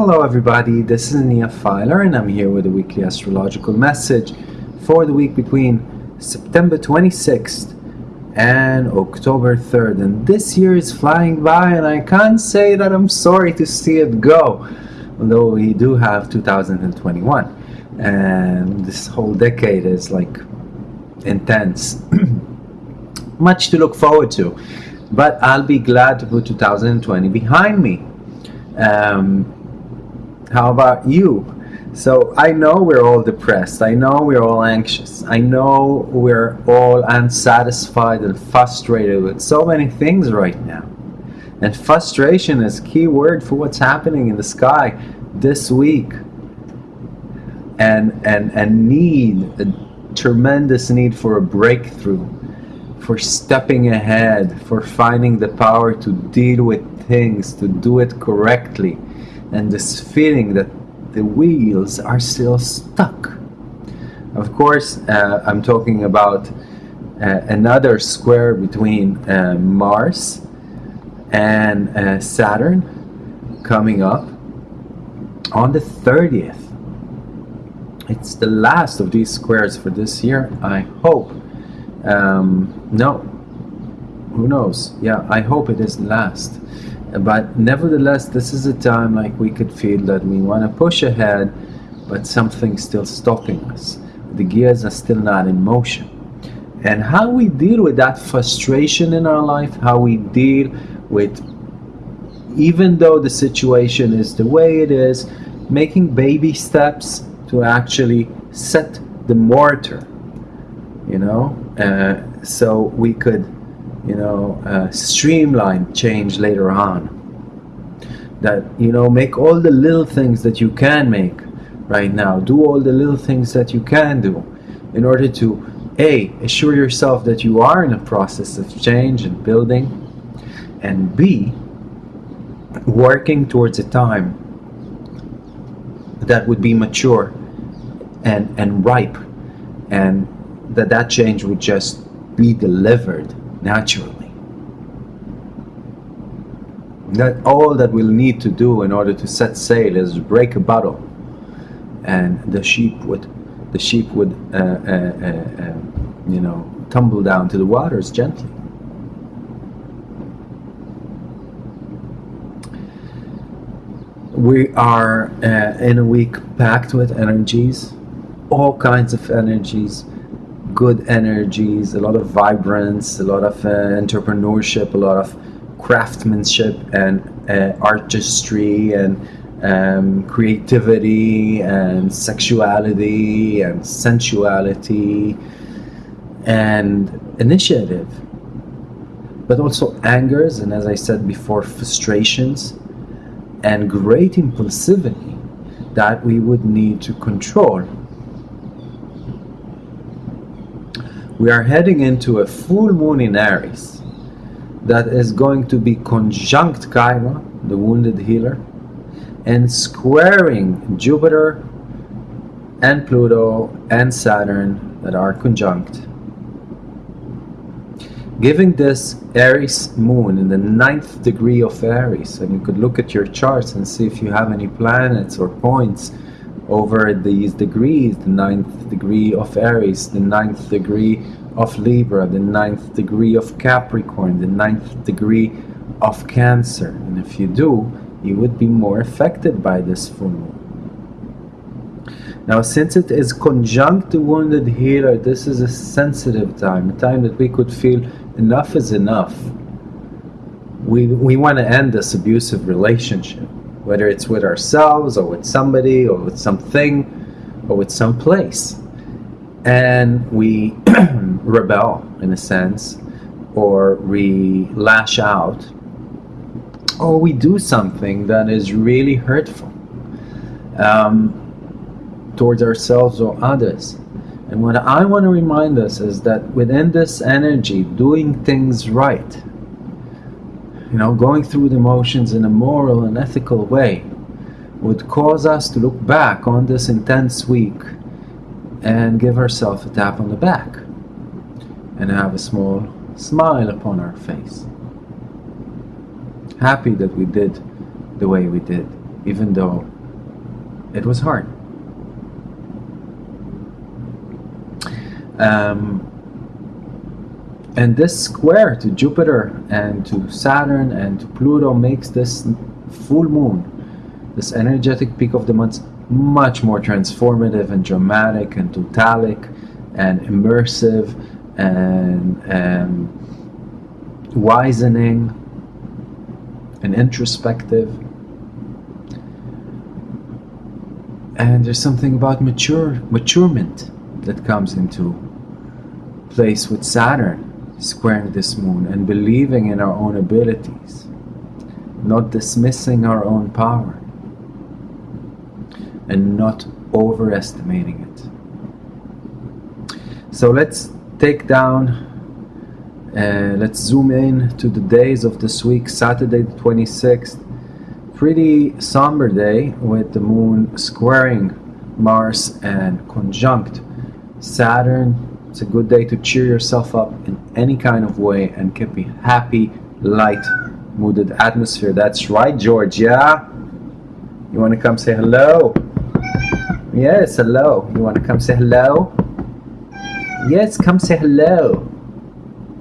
Hello everybody, this is Nia Filer and I'm here with a weekly astrological message for the week between September 26th and October 3rd. And this year is flying by and I can't say that I'm sorry to see it go, although we do have 2021 and this whole decade is like intense. Much to look forward to, but I'll be glad to put 2020 behind me. Um, how about you? So I know we're all depressed. I know we're all anxious. I know we're all unsatisfied and frustrated with so many things right now. And frustration is key word for what's happening in the sky this week. And and and need a tremendous need for a breakthrough, for stepping ahead, for finding the power to deal with things, to do it correctly and this feeling that the wheels are still stuck. Of course, uh, I'm talking about uh, another square between uh, Mars and uh, Saturn coming up on the 30th. It's the last of these squares for this year, I hope. Um, no, who knows? Yeah, I hope it is last but nevertheless this is a time like we could feel that we want to push ahead but something's still stopping us. The gears are still not in motion. And how we deal with that frustration in our life how we deal with even though the situation is the way it is making baby steps to actually set the mortar you know? Uh, so we could you know, uh, streamline change later on. That, you know, make all the little things that you can make right now. Do all the little things that you can do in order to, A, assure yourself that you are in a process of change and building, and B, working towards a time that would be mature and, and ripe and that that change would just be delivered naturally. That all that we'll need to do in order to set sail is break a bottle, and the sheep would, the sheep would, uh, uh, uh, uh you know, tumble down to the waters gently. We are uh, in a week packed with energies, all kinds of energies, good energies, a lot of vibrance, a lot of uh, entrepreneurship, a lot of craftsmanship and uh, artistry and um, creativity and sexuality and sensuality and initiative. But also angers and as I said before frustrations and great impulsivity that we would need to control we are heading into a full moon in Aries that is going to be conjunct Chiron, the wounded healer, and squaring Jupiter and Pluto and Saturn that are conjunct. Giving this Aries moon in the ninth degree of Aries, and you could look at your charts and see if you have any planets or points over these degrees, the ninth degree of Aries, the ninth degree of Libra, the ninth degree of Capricorn, the ninth degree of Cancer. And if you do, you would be more affected by this full moon. Now, since it is conjunct the wounded healer, this is a sensitive time, a time that we could feel enough is enough. We, we want to end this abusive relationship whether it's with ourselves or with somebody or with something or with some place. And we rebel in a sense or we lash out or we do something that is really hurtful um, towards ourselves or others. And what I want to remind us is that within this energy, doing things right, you know, going through the motions in a moral and ethical way would cause us to look back on this intense week and give ourselves a tap on the back and have a small smile upon our face. Happy that we did the way we did, even though it was hard. Um, and this square to Jupiter and to Saturn and to Pluto makes this full moon, this energetic peak of the month, much more transformative and dramatic and totalic and immersive and um, wisening and introspective. And there's something about mature maturement that comes into place with Saturn squaring this moon and believing in our own abilities, not dismissing our own power, and not overestimating it. So let's take down, uh, let's zoom in to the days of this week, Saturday the 26th. Pretty somber day with the moon squaring Mars and conjunct Saturn it's a good day to cheer yourself up in any kind of way and keep a happy, light mooded atmosphere. That's right, Georgia. You want to come say hello? Yes, hello. You want to come say hello? Yes, come say hello.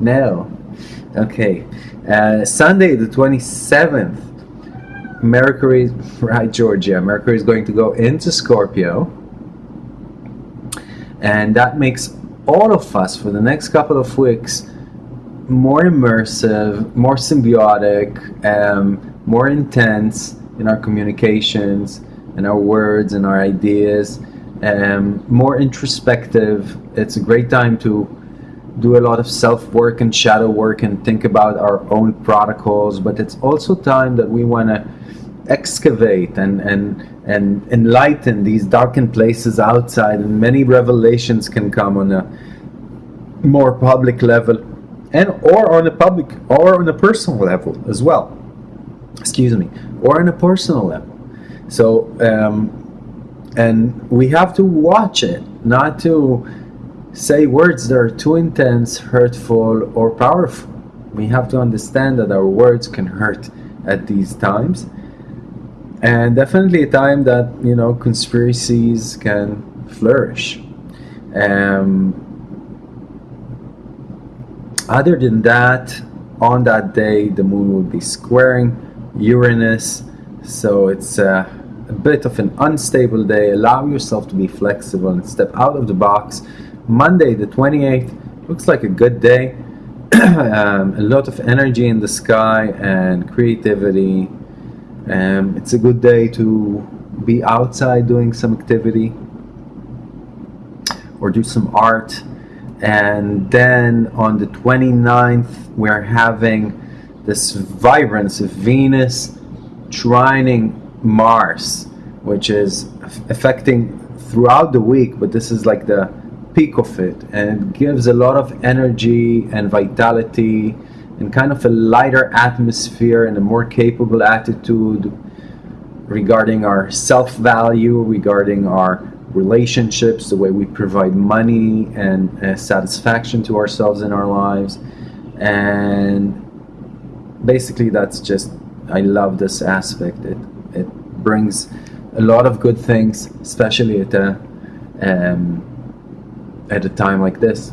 No. Okay. Uh, Sunday, the 27th. Mercury, right, Georgia. Mercury is going to go into Scorpio. And that makes all of us for the next couple of weeks more immersive, more symbiotic, um, more intense in our communications and our words and our ideas, um, more introspective. It's a great time to do a lot of self work and shadow work and think about our own protocols, but it's also time that we want to excavate and, and, and enlighten these darkened places outside, and many revelations can come on a more public level and or on a public or on a personal level as well. Excuse me or on a personal level. So um, and we have to watch it not to say words that are too intense hurtful or powerful. We have to understand that our words can hurt at these times and definitely a time that you know conspiracies can flourish. Um, other than that, on that day, the moon will be squaring Uranus, so it's a bit of an unstable day. Allow yourself to be flexible and step out of the box. Monday, the 28th, looks like a good day. um, a lot of energy in the sky and creativity um, it's a good day to be outside doing some activity or do some art. And then on the 29th, we're having this vibrance of Venus trining Mars, which is affecting throughout the week, but this is like the peak of it. And it gives a lot of energy and vitality and kind of a lighter atmosphere and a more capable attitude regarding our self-value, regarding our relationships, the way we provide money and uh, satisfaction to ourselves in our lives. And basically that's just, I love this aspect. It, it brings a lot of good things, especially at a, um, at a time like this.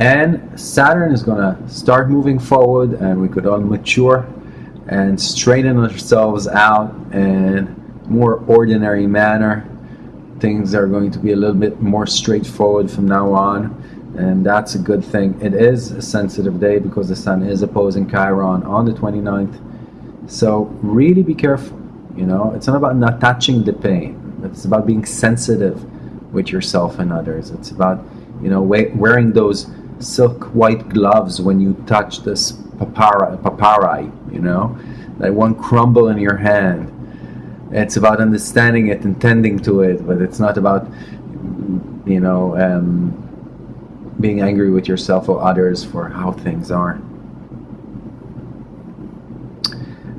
And Saturn is going to start moving forward and we could all mature and straighten ourselves out in more ordinary manner. Things are going to be a little bit more straightforward from now on and that's a good thing. It is a sensitive day because the Sun is opposing Chiron on the 29th. So really be careful, you know, it's not about not touching the pain. It's about being sensitive with yourself and others. It's about, you know, wearing those silk white gloves when you touch this papara, papyri, you know, that won't crumble in your hand. It's about understanding it and tending to it, but it's not about, you know, um, being angry with yourself or others for how things are.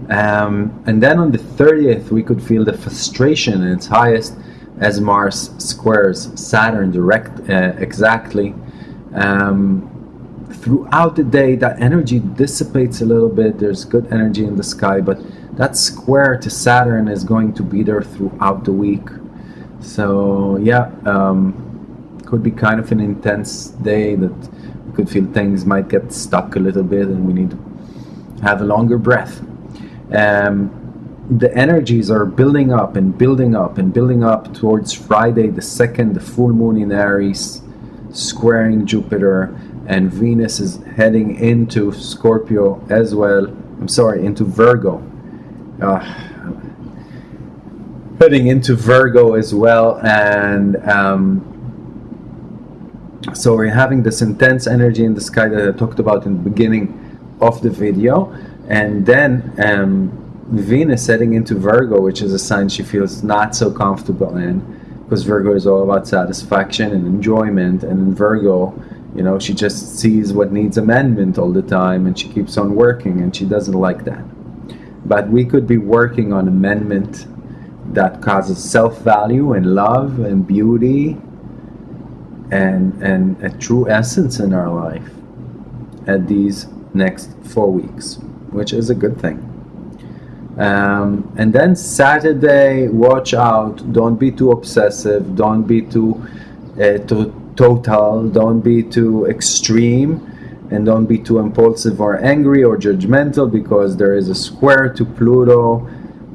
Um, and then on the 30th, we could feel the frustration in its highest as Mars squares Saturn direct uh, exactly um, throughout the day that energy dissipates a little bit there's good energy in the sky but that square to Saturn is going to be there throughout the week. So yeah, um, could be kind of an intense day that we could feel things might get stuck a little bit and we need to have a longer breath. Um, the energies are building up and building up and building up towards Friday the 2nd, the full moon in Aries, squaring Jupiter, and Venus is heading into Scorpio as well. I'm sorry, into Virgo. Uh, heading into Virgo as well, and um, so we're having this intense energy in the sky that I talked about in the beginning of the video, and then um, Venus heading into Virgo, which is a sign she feels not so comfortable in, because Virgo is all about satisfaction and enjoyment, and in Virgo, you know, she just sees what needs amendment all the time, and she keeps on working, and she doesn't like that. But we could be working on amendment that causes self-value and love and beauty and and a true essence in our life at these next four weeks, which is a good thing. Um, and then Saturday, watch out. Don't be too obsessive. Don't be too, uh, too total. Don't be too extreme. And don't be too impulsive or angry or judgmental because there is a square to Pluto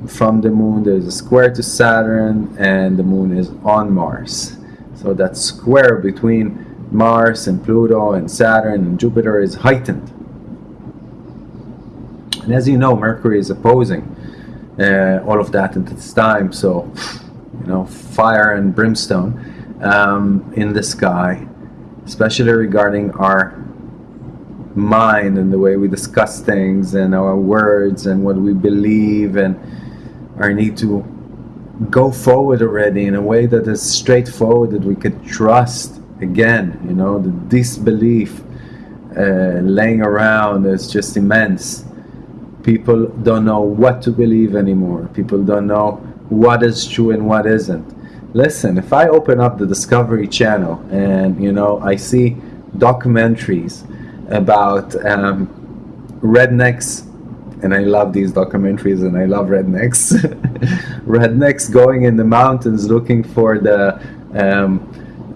from the moon. There's a square to Saturn and the moon is on Mars. So that square between Mars and Pluto and Saturn and Jupiter is heightened. And as you know, Mercury is opposing uh, all of that at this time. So, you know, fire and brimstone um, in the sky, especially regarding our mind and the way we discuss things and our words and what we believe and our need to go forward already in a way that is straightforward that we could trust again you know the disbelief uh, laying around is just immense people don't know what to believe anymore. People don't know what is true and what isn't. Listen if i open up the discovery channel and you know i see documentaries about um, rednecks and I love these documentaries and I love rednecks rednecks going in the mountains looking for the um,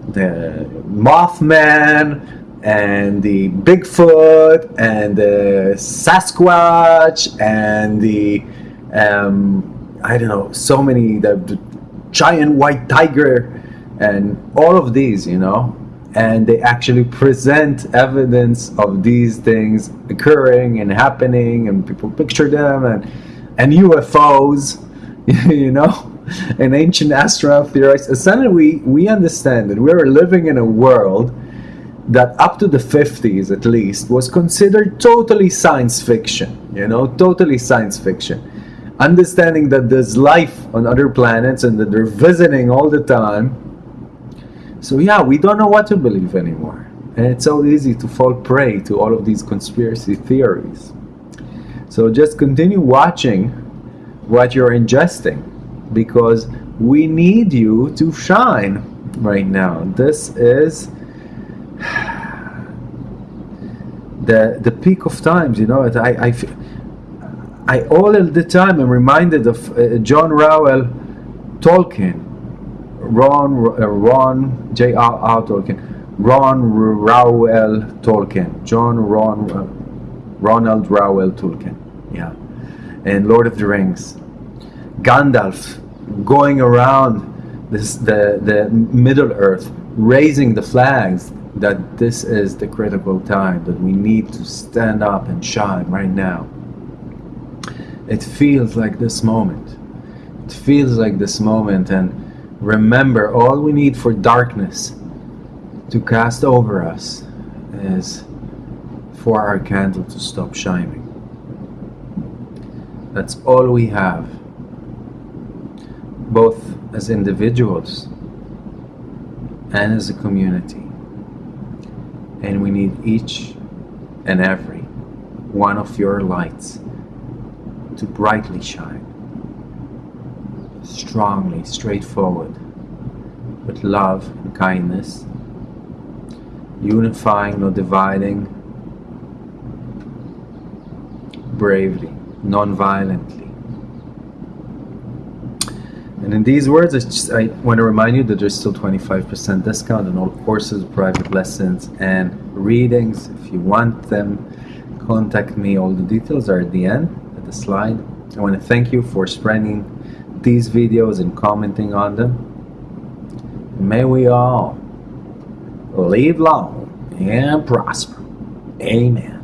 the Mothman and the Bigfoot and the Sasquatch and the um, I don't know so many the, the giant white tiger and all of these you know? And they actually present evidence of these things occurring and happening and people picture them and and UFOs you know? And ancient astronaut theorists suddenly we we understand that we are living in a world that up to the 50s at least was considered totally science fiction you know totally science fiction. Understanding that there's life on other planets and that they're visiting all the time. So yeah we don't know what to believe anymore. And it's so easy to fall prey to all of these conspiracy theories. So just continue watching what you're ingesting because we need you to shine right now. This is the the peak of times you know I, I, I all the time am reminded of uh, John Reuel Tolkien. Ron uh, Ron J R R Tolkien. Ron Reuel Tolkien. John Ron uh, Ronald Reuel Tolkien. Yeah. And Lord of the Rings. Gandalf going around this the the Middle Earth raising the flags that this is the critical time that we need to stand up and shine right now. It feels like this moment. It feels like this moment and remember all we need for darkness to cast over us is for our candle to stop shining. That's all we have, both as individuals and as a community and we need each and every one of your lights to brightly shine, strongly, straightforward, with love and kindness, unifying, not dividing, bravely, non-violently, And in these words, I, just, I want to remind you that there's still 25% discount on all courses, private lessons, and readings. If you want them, contact me. All the details are at the end, at the slide. I want to thank you for spreading these videos and commenting on them. May we all live long and prosper. Amen.